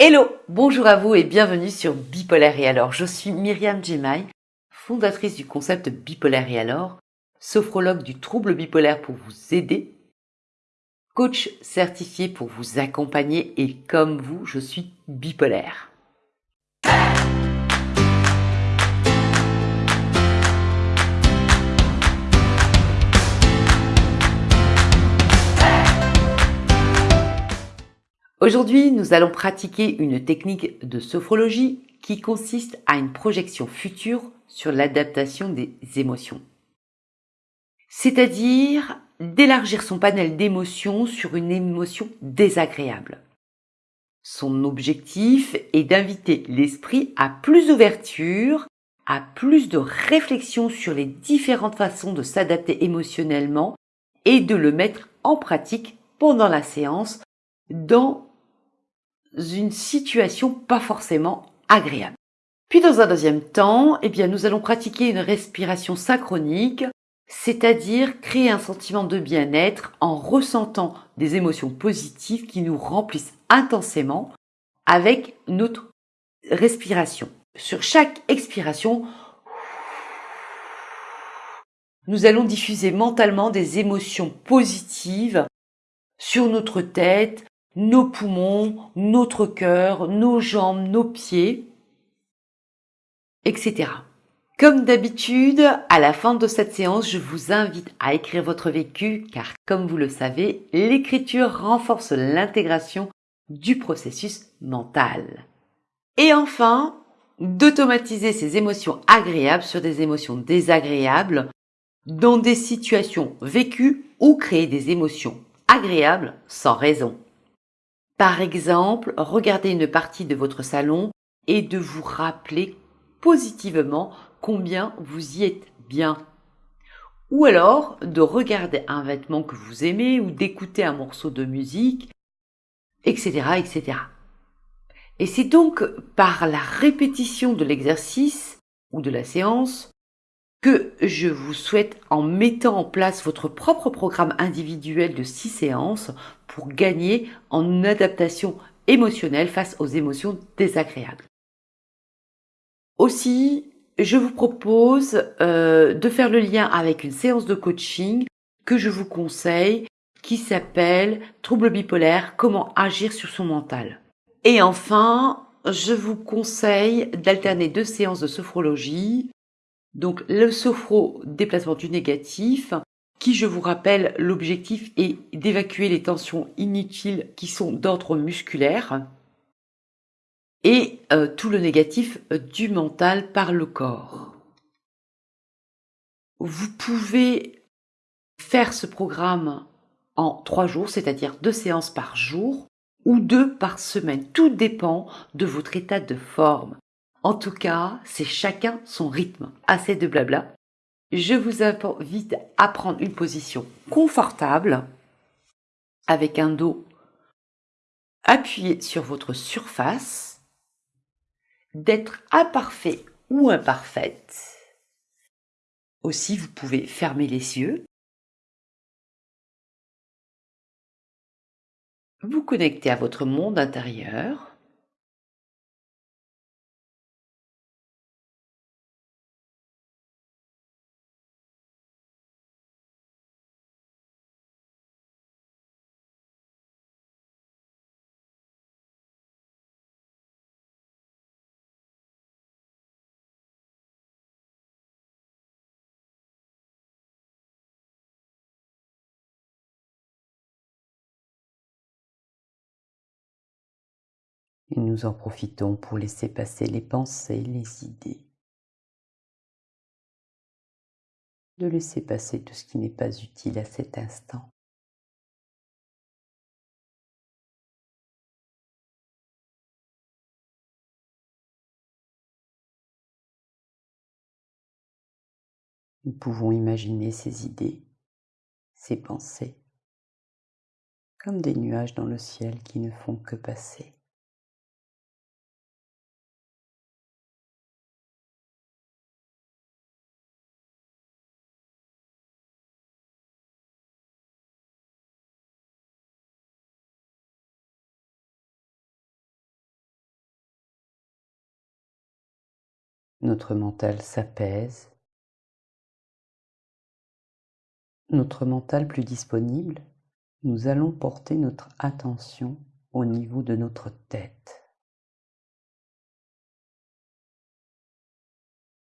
Hello, bonjour à vous et bienvenue sur Bipolaire et alors. Je suis Myriam Jemai, fondatrice du concept Bipolaire et alors, sophrologue du trouble bipolaire pour vous aider, coach certifié pour vous accompagner et comme vous, je suis bipolaire. Aujourd'hui, nous allons pratiquer une technique de sophrologie qui consiste à une projection future sur l'adaptation des émotions. C'est-à-dire d'élargir son panel d'émotions sur une émotion désagréable. Son objectif est d'inviter l'esprit à plus d'ouverture, à plus de réflexion sur les différentes façons de s'adapter émotionnellement et de le mettre en pratique pendant la séance dans une situation pas forcément agréable. Puis dans un deuxième temps, eh bien, nous allons pratiquer une respiration synchronique, c'est-à-dire créer un sentiment de bien-être en ressentant des émotions positives qui nous remplissent intensément avec notre respiration. Sur chaque expiration, nous allons diffuser mentalement des émotions positives sur notre tête, nos poumons, notre cœur, nos jambes, nos pieds, etc. Comme d'habitude, à la fin de cette séance, je vous invite à écrire votre vécu car comme vous le savez, l'écriture renforce l'intégration du processus mental. Et enfin, d'automatiser ces émotions agréables sur des émotions désagréables dans des situations vécues ou créer des émotions agréables sans raison. Par exemple, regarder une partie de votre salon et de vous rappeler positivement combien vous y êtes bien. Ou alors de regarder un vêtement que vous aimez ou d'écouter un morceau de musique, etc., etc. Et c'est donc par la répétition de l'exercice ou de la séance que je vous souhaite en mettant en place votre propre programme individuel de six séances pour gagner en adaptation émotionnelle face aux émotions désagréables. Aussi, je vous propose euh, de faire le lien avec une séance de coaching que je vous conseille qui s'appelle Trouble bipolaire, comment agir sur son mental. Et enfin, je vous conseille d'alterner deux séances de sophrologie donc le sophro déplacement du négatif, qui je vous rappelle, l'objectif est d'évacuer les tensions inutiles qui sont d'ordre musculaire et euh, tout le négatif du mental par le corps. Vous pouvez faire ce programme en trois jours, c'est-à-dire deux séances par jour ou deux par semaine. Tout dépend de votre état de forme. En tout cas, c'est chacun son rythme. Assez de blabla. Je vous invite à prendre une position confortable avec un dos appuyé sur votre surface, d'être imparfait ou imparfaite. Aussi, vous pouvez fermer les yeux, vous connecter à votre monde intérieur, et nous en profitons pour laisser passer les pensées, les idées. De laisser passer tout ce qui n'est pas utile à cet instant. Nous pouvons imaginer ces idées, ces pensées, comme des nuages dans le ciel qui ne font que passer. Notre mental s'apaise. Notre mental plus disponible, nous allons porter notre attention au niveau de notre tête.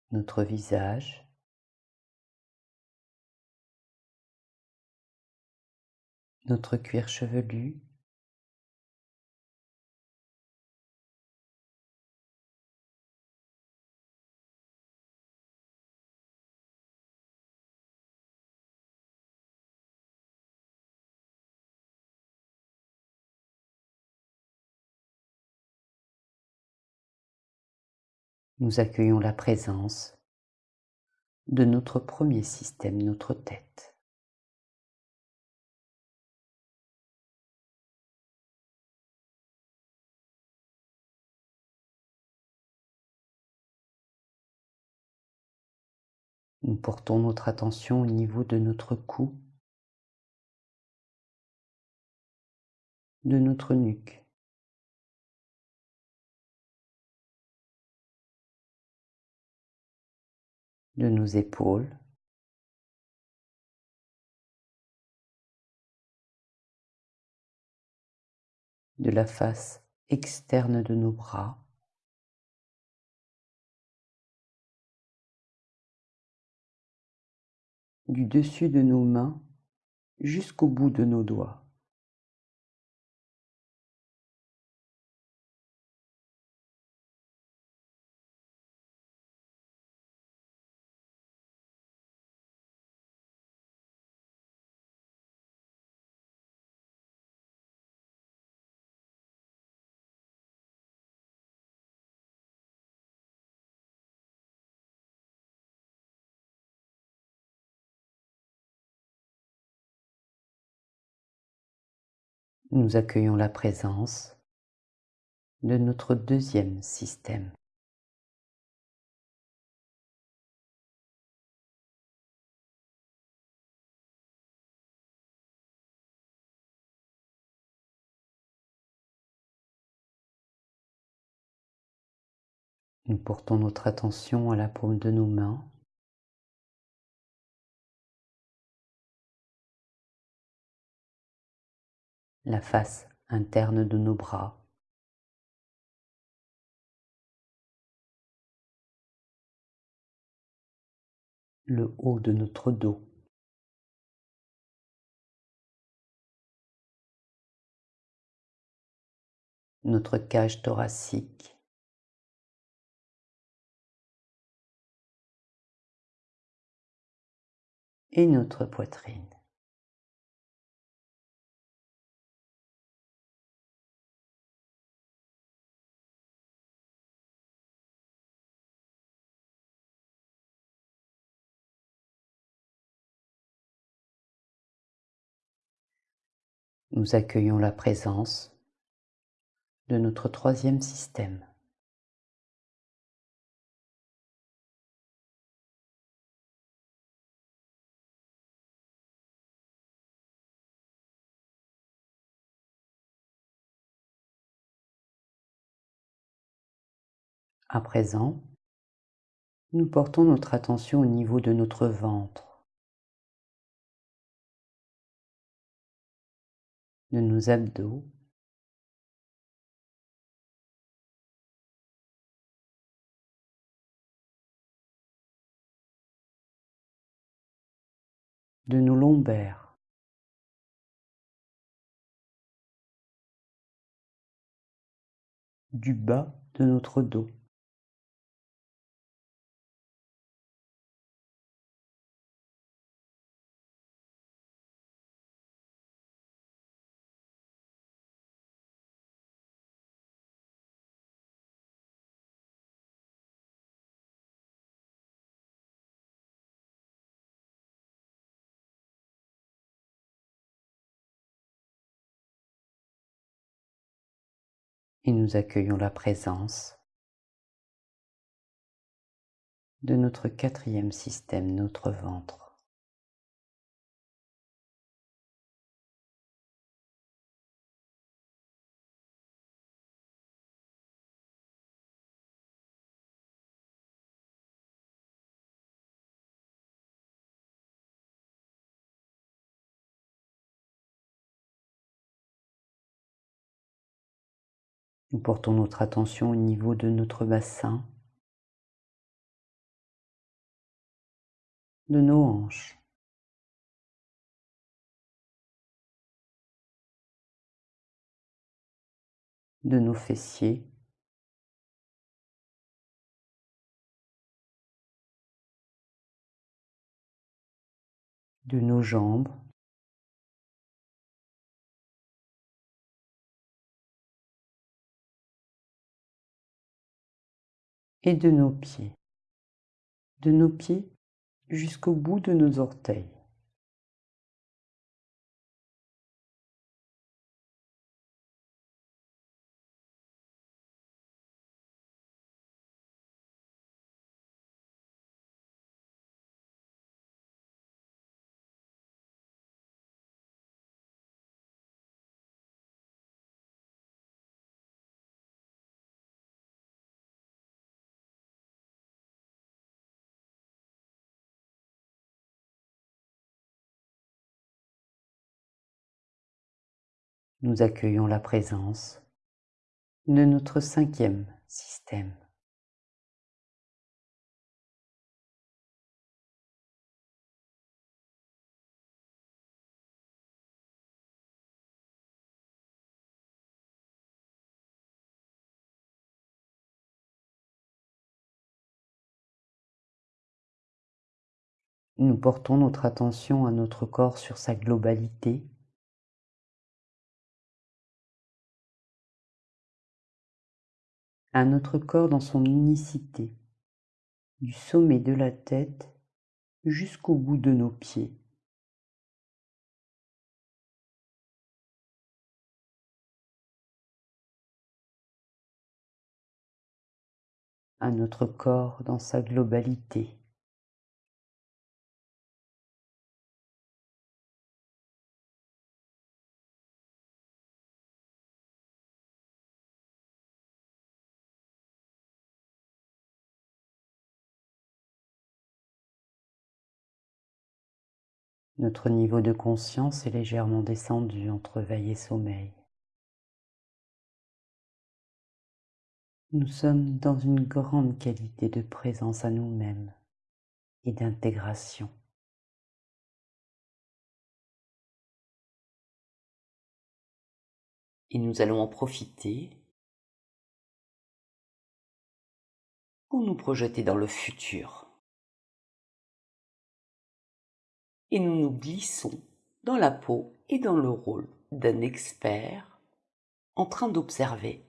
Notre visage, notre cuir chevelu, nous accueillons la présence de notre premier système, notre tête. Nous portons notre attention au niveau de notre cou, de notre nuque. De nos épaules, de la face externe de nos bras, du dessus de nos mains jusqu'au bout de nos doigts. Nous accueillons la présence de notre deuxième système. Nous portons notre attention à la paume de nos mains la face interne de nos bras. le haut de notre dos. notre cage thoracique. et notre poitrine. Nous accueillons la présence de notre troisième système. À présent, nous portons notre attention au niveau de notre ventre. De nos abdos. de nos lombaires. du bas de notre dos. Et nous accueillons la présence de notre quatrième système, notre ventre. Nous portons notre attention au niveau de notre bassin, de nos hanches. de nos fessiers, de nos jambes, et de nos pieds, de nos pieds jusqu'au bout de nos orteils. Nous accueillons la présence de notre cinquième système. Nous portons notre attention à notre corps sur sa globalité à notre corps dans son unicité, du sommet de la tête jusqu'au bout de nos pieds. à notre corps dans sa globalité. Notre niveau de conscience est légèrement descendu entre veille et sommeil. Nous sommes dans une grande qualité de présence à nous-mêmes et d'intégration. Et nous allons en profiter pour nous projeter dans le futur. Et nous nous glissons dans la peau et dans le rôle d'un expert en train d'observer.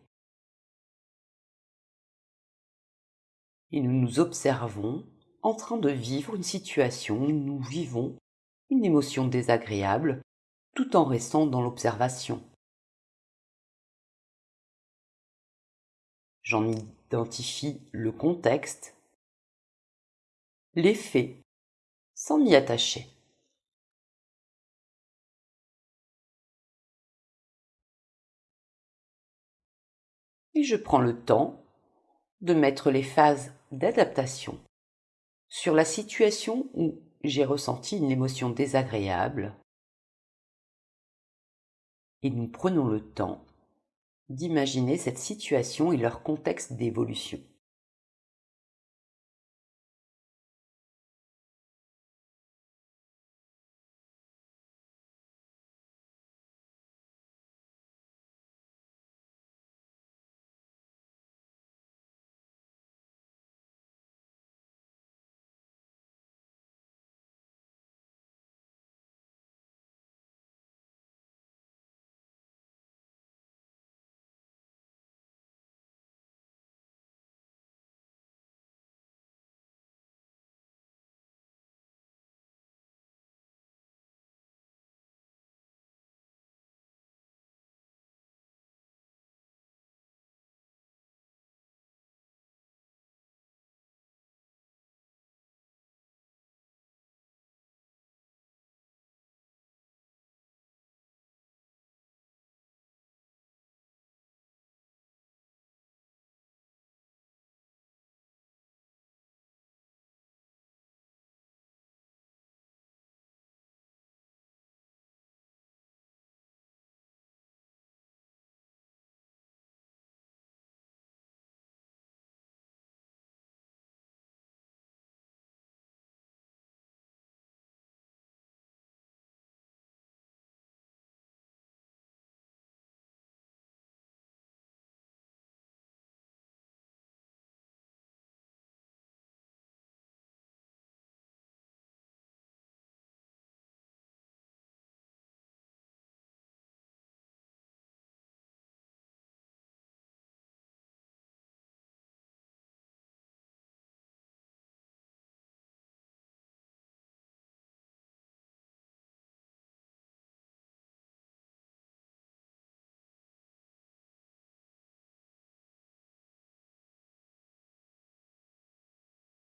Et nous nous observons en train de vivre une situation où nous vivons une émotion désagréable tout en restant dans l'observation. J'en identifie le contexte, l'effet, sans m'y attacher. Et je prends le temps de mettre les phases d'adaptation sur la situation où j'ai ressenti une émotion désagréable et nous prenons le temps d'imaginer cette situation et leur contexte d'évolution.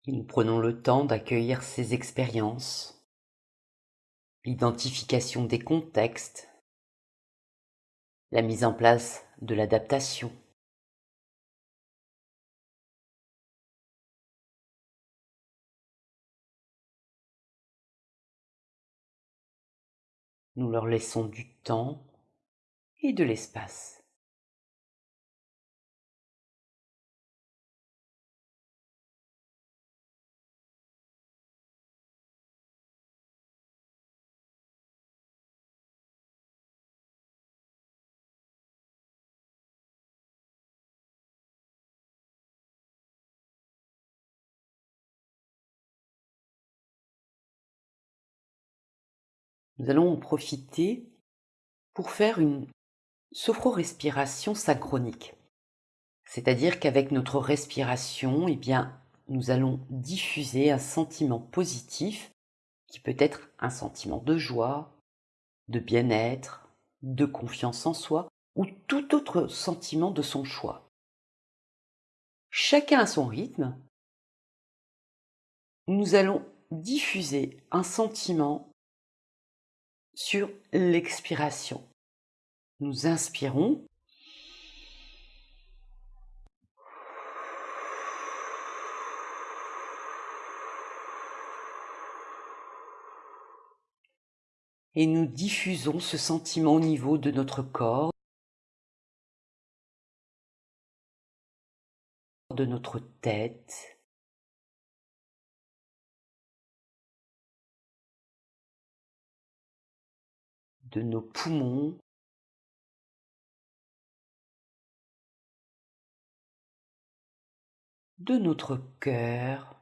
Nous prenons le temps d'accueillir ces expériences, l'identification des contextes, la mise en place de l'adaptation. Nous leur laissons du temps et de l'espace. Nous allons en profiter pour faire une sophro-respiration synchronique. C'est-à-dire qu'avec notre respiration, eh bien, nous allons diffuser un sentiment positif qui peut être un sentiment de joie, de bien-être, de confiance en soi ou tout autre sentiment de son choix. Chacun à son rythme, nous allons diffuser un sentiment sur l'expiration. Nous inspirons. Et nous diffusons ce sentiment au niveau de notre corps, de notre tête, de nos poumons, de notre cœur.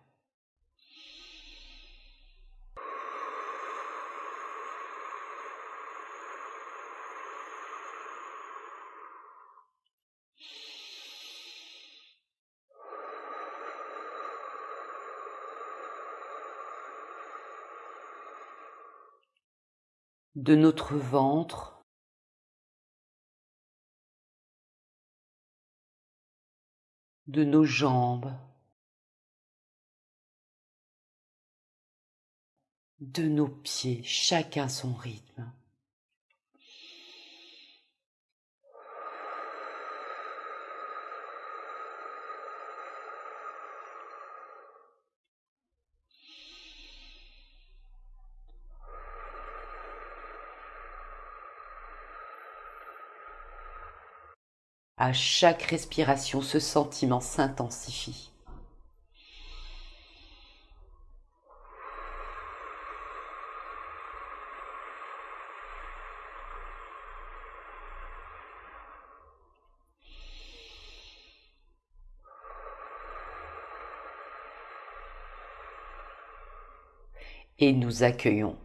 De notre ventre, de nos jambes, de nos pieds, chacun son rythme. À chaque respiration, ce sentiment s'intensifie. Et nous accueillons.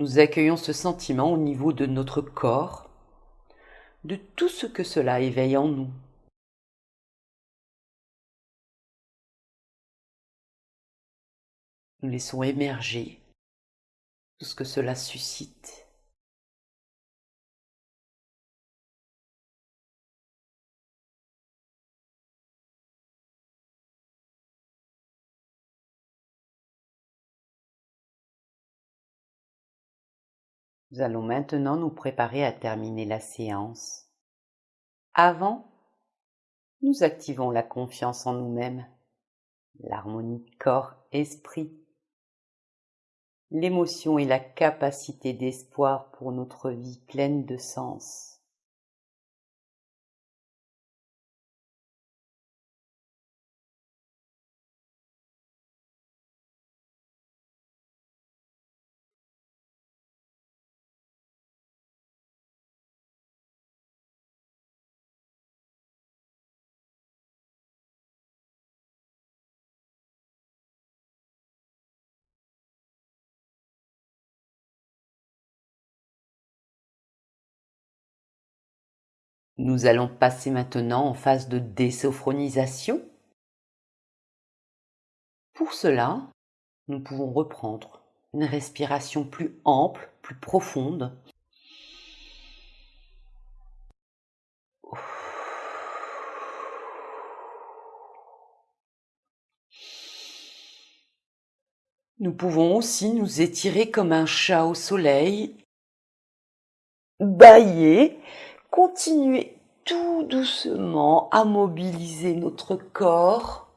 Nous accueillons ce sentiment au niveau de notre corps de tout ce que cela éveille en nous. Nous laissons émerger tout ce que cela suscite. Nous allons maintenant nous préparer à terminer la séance. Avant, nous activons la confiance en nous-mêmes, l'harmonie corps-esprit, l'émotion et la capacité d'espoir pour notre vie pleine de sens. Nous allons passer maintenant en phase de désophronisation. Pour cela, nous pouvons reprendre une respiration plus ample, plus profonde. Nous pouvons aussi nous étirer comme un chat au soleil, bailler, continuer tout doucement à mobiliser notre corps.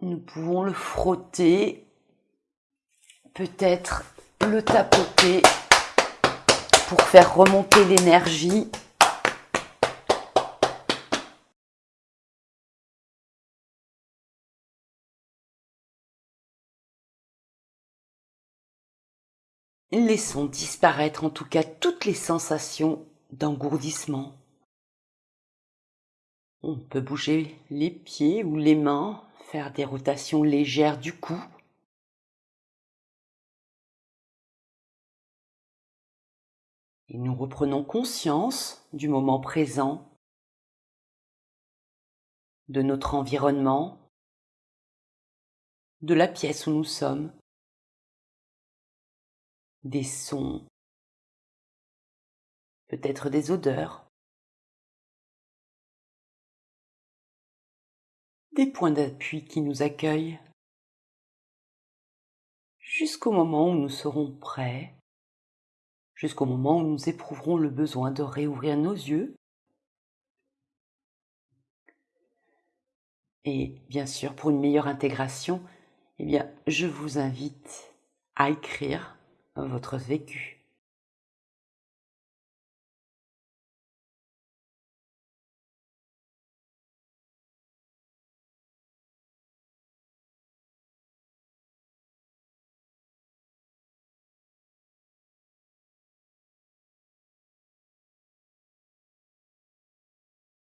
Nous pouvons le frotter, peut-être le tapoter pour faire remonter l'énergie. Laissons disparaître en tout cas toutes les sensations d'engourdissement. On peut bouger les pieds ou les mains, faire des rotations légères du cou. Et nous reprenons conscience du moment présent, de notre environnement, de la pièce où nous sommes des sons, peut-être des odeurs, des points d'appui qui nous accueillent, jusqu'au moment où nous serons prêts, jusqu'au moment où nous éprouverons le besoin de réouvrir nos yeux. Et bien sûr, pour une meilleure intégration, eh bien, je vous invite à écrire votre vécu.